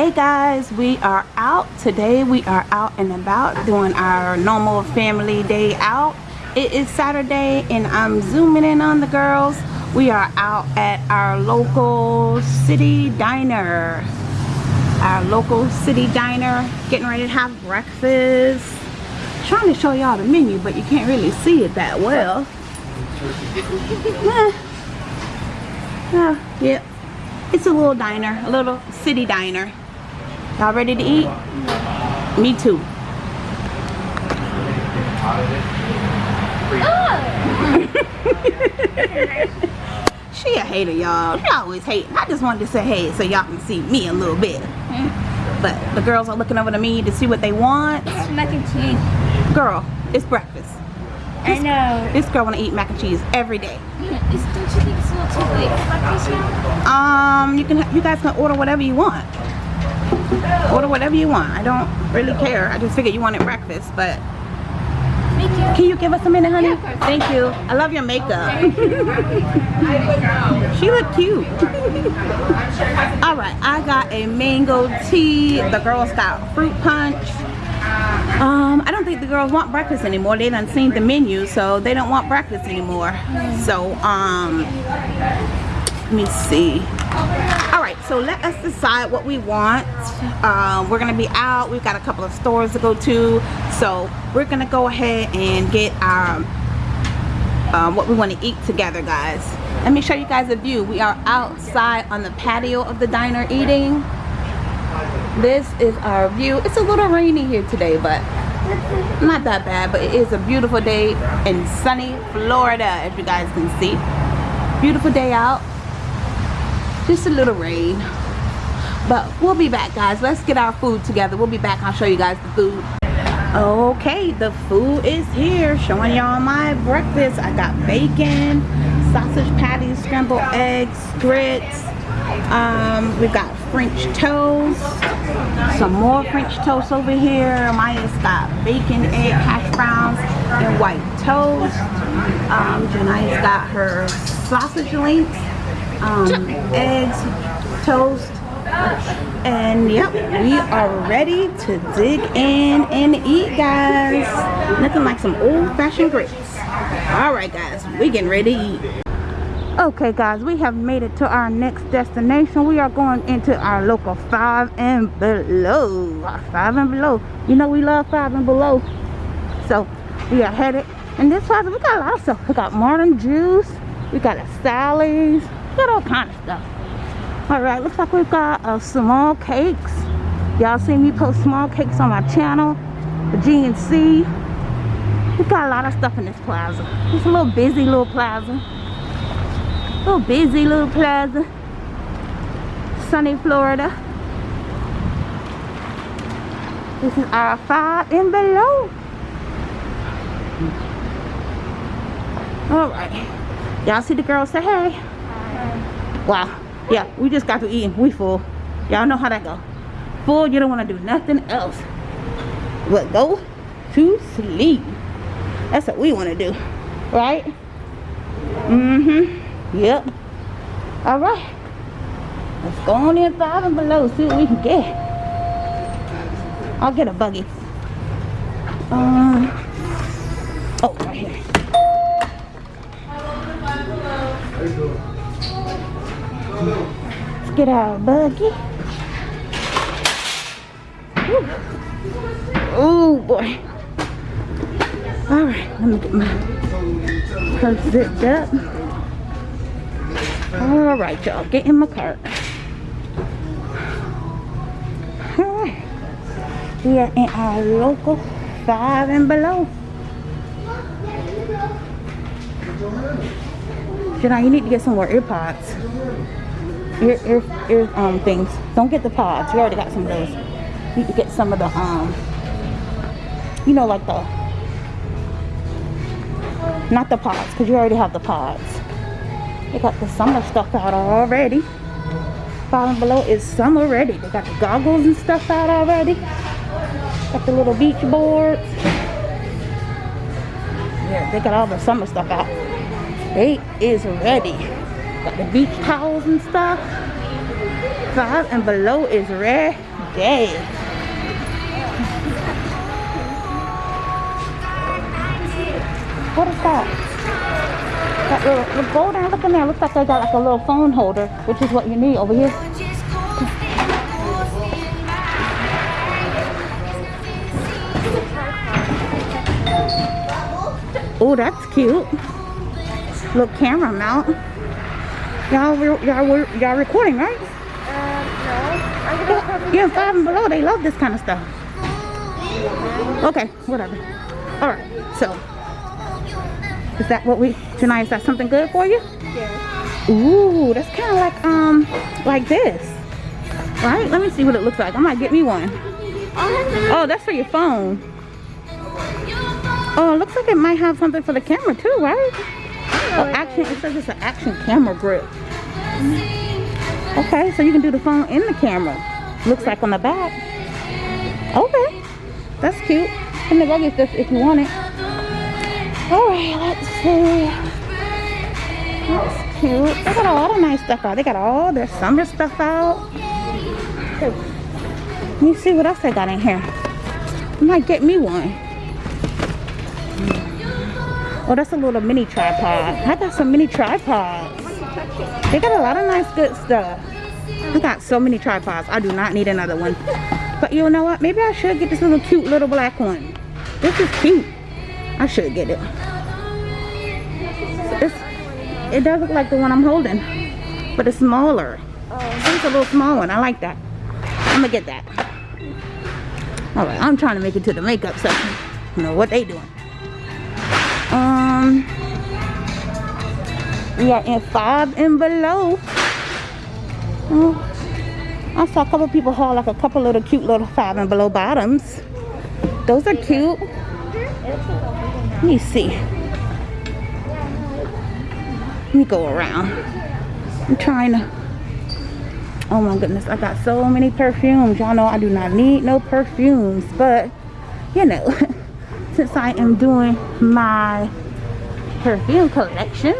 hey guys we are out. Today we are out and about doing our normal family day out. It is saturday and i'm zooming in on the girls. We are out at our local city diner. Our local city diner getting ready to have breakfast. Trying to show y'all the menu but you can't really see it that well. Yeah, yeah. It's a little diner a little city diner Y'all ready to eat? Me too. she a hater, y'all. She always hating. I just wanted to say hey so y'all can see me a little bit. But the girls are looking over to me to see what they want. Mac and cheese. Girl, it's breakfast. This, I know. This girl wanna eat mac and cheese every day. Yeah, is, don't you think it's a little too late for breakfast now? Um, you can you guys can order whatever you want. Order whatever you want. I don't really care. I just figured you wanted breakfast, but can you give us a minute, honey? Yeah, Thank you. I love your makeup. she looked cute. All right, I got a mango tea. The girls got fruit punch. Um, I don't think the girls want breakfast anymore. They done seen the menu, so they don't want breakfast anymore. So, um, me see. All right so let us decide what we want. Um, we're gonna be out. We've got a couple of stores to go to. So we're gonna go ahead and get our um, what we want to eat together guys. Let me show you guys a view. We are outside on the patio of the diner eating. This is our view. It's a little rainy here today but not that bad but it is a beautiful day in sunny Florida as you guys can see. Beautiful day out just a little rain. But we'll be back guys. Let's get our food together. We'll be back. I'll show you guys the food. Okay the food is here. Showing y'all my breakfast. I got bacon sausage patties scrambled eggs grits. Um, we've got french toast. Some more french toast over here. Maya's got bacon egg hash browns and white toast. Um, Jania's got her sausage links um, eggs, toast, and yep, we are ready to dig in and eat, guys. Nothing like some old-fashioned grits. All right, guys, we getting ready to eat. Okay, guys, we have made it to our next destination. We are going into our local five and below. Five and below. You know we love five and below. So we are headed. And this place, we got a lot of stuff. We got Martin Juice. We got a Sally's got all kind of stuff. All right looks like we've got uh, small cakes. Y'all see me post small cakes on my channel the GNC we've got a lot of stuff in this plaza. It's a little busy little plaza. Little busy little plaza. Sunny Florida. This is our five and below. All right. Y'all see the girls say hey wow yeah we just got to eat we full. Y'all know how that go. Full you don't want to do nothing else but go to sleep. That's what we want to do right? Mm-hmm. Yep. All right. Let's go on in five and below see what we can get. I'll get a buggy. Um Get our buggy. Oh boy. Alright, let me get my purse zipped up. Alright, y'all, get in my cart. Alright. We are in our local five and below. Jedi, you need to get some more earpods. Ear, ear, ear um, things. Don't get the pods. You already got some of those. You need to get some of the, um, you know, like the, not the pods, because you already have the pods. They got the summer stuff out already. Five and below is summer ready. They got the goggles and stuff out already. Got the little beach boards. Yeah, they got all the summer stuff out. They is ready. Got the beach towels and stuff. Five and below is ready. day. What is that? That little, look, go down, look in there. Looks like they got like a little phone holder, which is what you need over here. Oh, that's cute. Little camera mount. Y'all, y'all, y'all recording, right? Yeah, oh, five and below, they love this kind of stuff. Okay, whatever. All right, so is that what we, tonight? is that something good for you? Yeah. Ooh, that's kind of like, um, like this. Right? Let me see what it looks like. I might get me one. Oh, that's for your phone. Oh, it looks like it might have something for the camera too, right? Oh, action, it says it's an action camera grip. Okay, so you can do the phone in the camera. Looks like on the back. Okay, that's cute. In the luggage if, if you want it. All right, let's see. That's cute. They got a lot of nice stuff out. They got all their summer stuff out. Let me see what else they got in here. I might get me one. Oh, that's a little mini tripod. I got some mini tripods. They got a lot of nice good stuff. I got so many tripods. I do not need another one. But you know what? Maybe I should get this little cute little black one. This is cute. I should get it. It's, it does look like the one I'm holding. But it's smaller. It's a little small one. I like that. I'm gonna get that. All right, I'm trying to make it to the makeup section. You know what they doing? Um, we are in five and below. Oh, I saw a couple people haul like a couple little cute little five and below bottoms. Those are cute. Let me see. Let me go around. I'm trying to. Oh my goodness, I got so many perfumes. Y'all know I do not need no perfumes, but you know, since I am doing my perfume collection,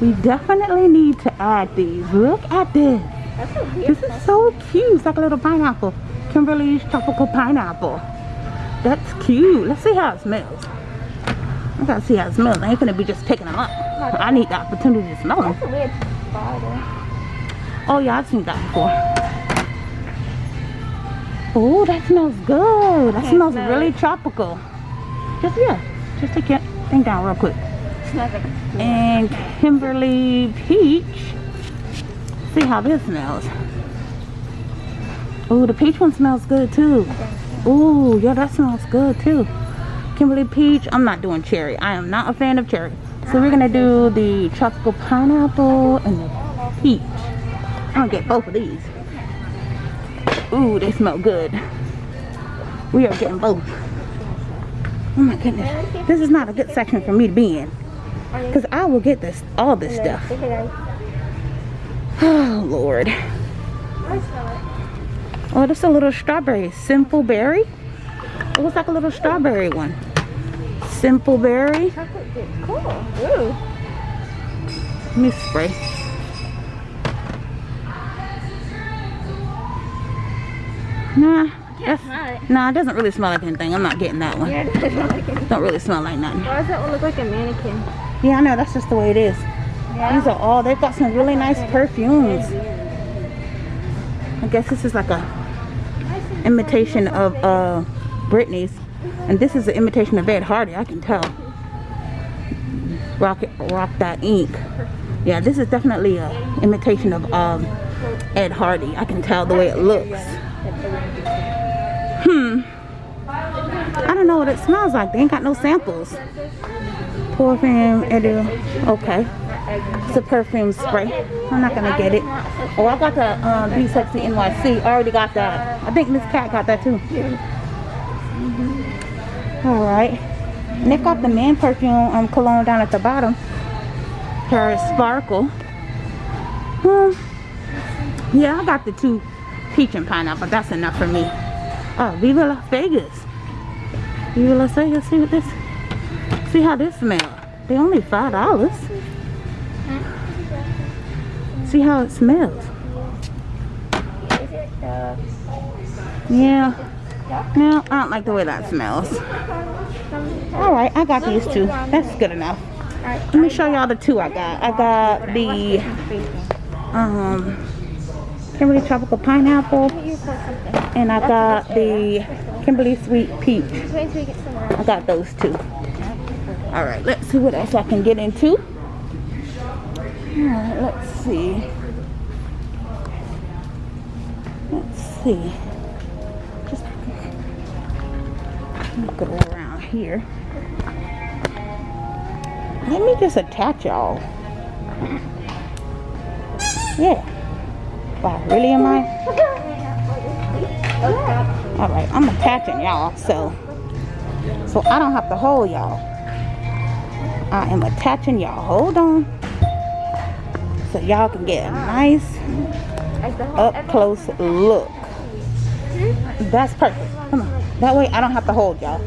we definitely need to add these. Look at this. That's. This is so cute. It's like a little pineapple. Kimberly's tropical pineapple. That's cute. Let's see how it smells. I gotta see how it smells. I ain't gonna be just picking them up. I need the opportunity to smell them. That's a weird spider. Oh yeah, I've seen that before. Oh, that smells good. That smells really tropical. Just yeah, just take your thing down real quick. And Kimberly Peach. See how this smells. Oh, the peach one smells good too. Oh, yeah, that smells good too. Kimberly Peach. I'm not doing cherry. I am not a fan of cherry. So we're gonna do the tropical pineapple and the peach. I'm gonna get both of these. Ooh, they smell good. We are getting both. Oh my goodness. This is not a good section for me to be in. Because I will get this, all this stuff. Oh, Lord. Oh, this is a little strawberry. Simple berry. It looks like a little strawberry one. Simple berry. Cool. Let me spray. Nah, that's, nah, it doesn't really smell like anything. I'm not getting that one. Yeah, it doesn't look like. Don't really smell like nothing. Why does that one look like a mannequin? Yeah, I know. That's just the way it is. Yeah. These are all, they've got some really nice perfumes. I guess this is like a imitation of uh, Britney's. And this is an imitation of Ed Hardy, I can tell. Rock, it, rock that ink. Yeah, this is definitely a imitation of um, Ed Hardy. I can tell the way it looks. Hmm. I don't know what it smells like. They ain't got no samples. Perfume, Edu. Okay. It's a perfume spray. I'm not gonna get it. Oh, I got the um, Be Sexy NYC. I already got that. I think Miss Cat got that too. All right. And they've got the man perfume um, cologne down at the bottom. Paris Sparkle. Hmm. Yeah, I got the two peach and pineapple. That's enough for me. Oh, Viva Las Vegas. Viva Las Vegas. See what this. See how this smells. They only five dollars. See how it smells. Yeah. No, I don't like the way that smells. All right, I got these two. That's good enough. Alright. Let me show y'all the two I got. I got the um Kimberly Tropical Pineapple You pour something. and I got the Kimberly Sweet Peach. Wait until we get somewhere. I got those two. All right, let's see what else I can get into. All right, let's see. Let's see. Just go around here. Let me just attach y'all. Yeah. Wow, really am I? All right, I'm attaching y'all, so so I don't have to hold y'all. I am attaching y'all. Hold on. So y'all can get a nice up close look. That's perfect. Come on. That way I don't have to hold y'all.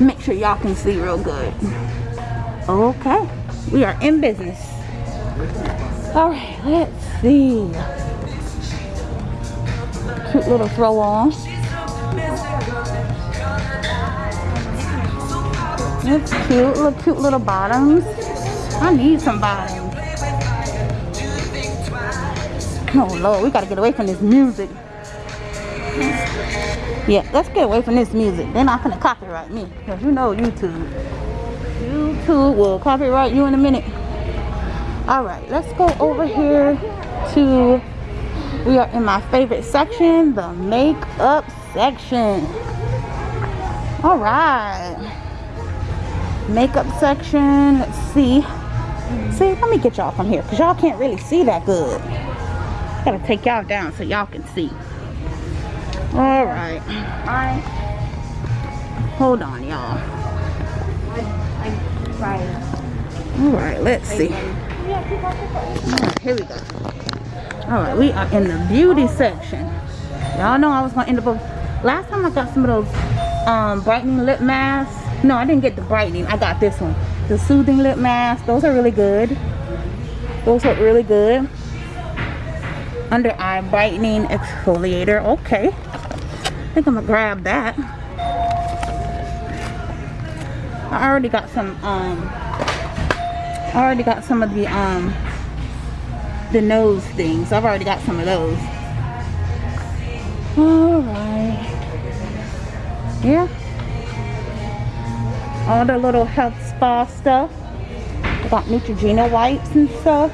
Make sure y'all can see real good. Okay. We are in business. All right, let's see. Cute little throw on. That's cute. Little cute little bottoms. I need some bottoms. Oh Lord, we gotta get away from this music. Yeah, let's get away from this music. They're not gonna copyright me. Cause you know YouTube. YouTube will copyright you in a minute. Alright, let's go over here to we are in my favorite section, the makeup section. Alright. Makeup section. Let's see. See, let me get y'all from here because y'all can't really see that good. Gotta take y'all down so y'all can see. All right. I, Hold on, y'all. All right, let's see. All right, here we go. All right, we are in the beauty section. Y'all know I was gonna end up. with- Last time I got some of those um, brightening lip masks. No, I didn't get the brightening. I got this one, the soothing lip mask. Those are really good. Those look really good. Under eye brightening exfoliator. Okay, I think I'm gonna grab that. I already got some. Um, I already got some of the um the nose things. I've already got some of those. Alright. Yeah. All the little health spa stuff. I got Neutrogena wipes and stuff.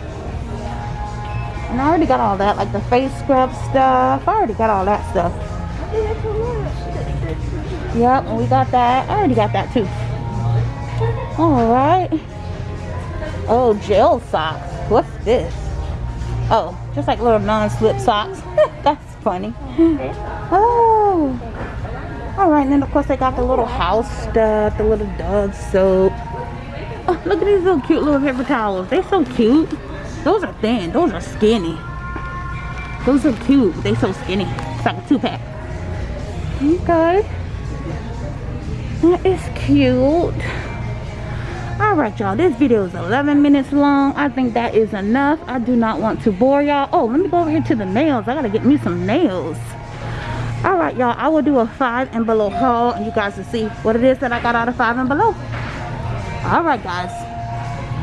And I already got all that, like the face scrub stuff. I already got all that stuff. Yep, we got that. I already got that too. Alright. Oh, gel socks. What's this? Oh, just like little non-slip socks. That's funny. Oh. Alright, and then of course they got the little house stuff, the little dog soap. Oh, look at these little cute little paper towels. They're so cute. Those are thin. Those are skinny. Those are cute. They're so skinny. It's like a two-pack. Okay. That is cute. Alright y'all, this video is 11 minutes long. I think that is enough. I do not want to bore y'all. Oh, let me go over here to the nails. I gotta get me some nails. Alright y'all, I will do a 5 and below haul and you guys will see what it is that I got out of 5 and below. Alright guys,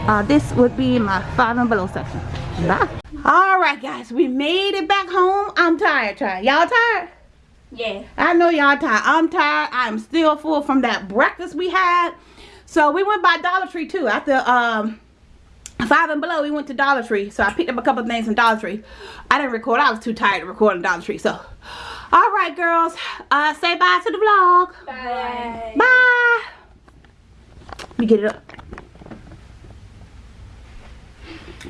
uh, this would be my 5 and below section. Bye. Alright guys, we made it back home. I'm tired, tired. Y'all tired? Yeah. I know y'all tired. I'm tired. I'm still full from that breakfast we had. So we went by Dollar Tree too. After um five and below, we went to Dollar Tree. So I picked up a couple of things from Dollar Tree. I didn't record. I was too tired to record in Dollar Tree. So, all right, girls. Uh, say bye to the vlog. Bye. Bye. Let me get it up.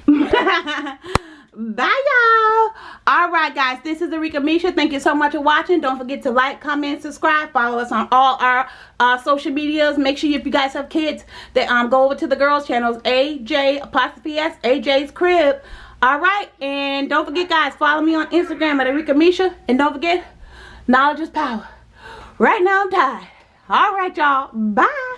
Bye, y'all. All right, guys. This is Arika Misha. Thank you so much for watching. Don't forget to like, comment, subscribe. Follow us on all our uh, social medias. Make sure if you guys have kids that um go over to the girls' channels. AJ apostrophe S AJ's Crib. All right, and don't forget, guys. Follow me on Instagram at Arika Misha. And don't forget, knowledge is power. Right now, I'm tired. All right, y'all. Bye.